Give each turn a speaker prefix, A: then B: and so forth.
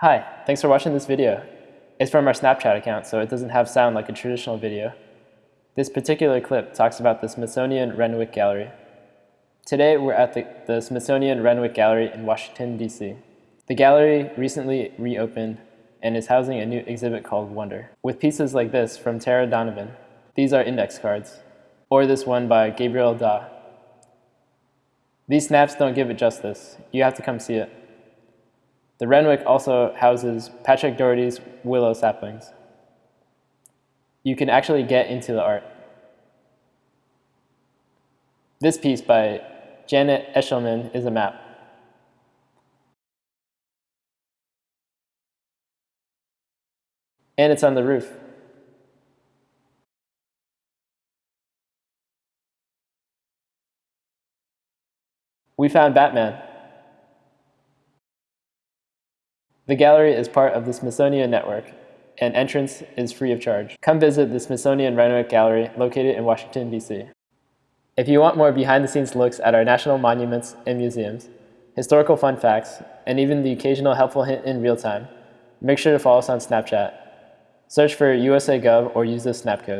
A: Hi, thanks for watching this video. It's from our Snapchat account, so it doesn't have sound like a traditional video. This particular clip talks about the Smithsonian Renwick Gallery. Today we're at the, the Smithsonian Renwick Gallery in Washington, D.C. The gallery recently reopened and is housing a new exhibit called Wonder, with pieces like this from Tara Donovan. These are index cards, or this one by Gabriel Da. These snaps don't give it justice. You have to come see it. The Renwick also houses Patrick Dougherty's willow saplings. You can actually get into the art. This piece by Janet Echelman is a map. And it's on the roof. We found Batman. The gallery is part of the Smithsonian Network, and entrance is free of charge. Come visit the Smithsonian Renwick Gallery located in Washington, D.C. If you want more behind-the-scenes looks at our national monuments and museums, historical fun facts, and even the occasional helpful hint in real time, make sure to follow us on Snapchat. Search for USA Gov or use the snap code.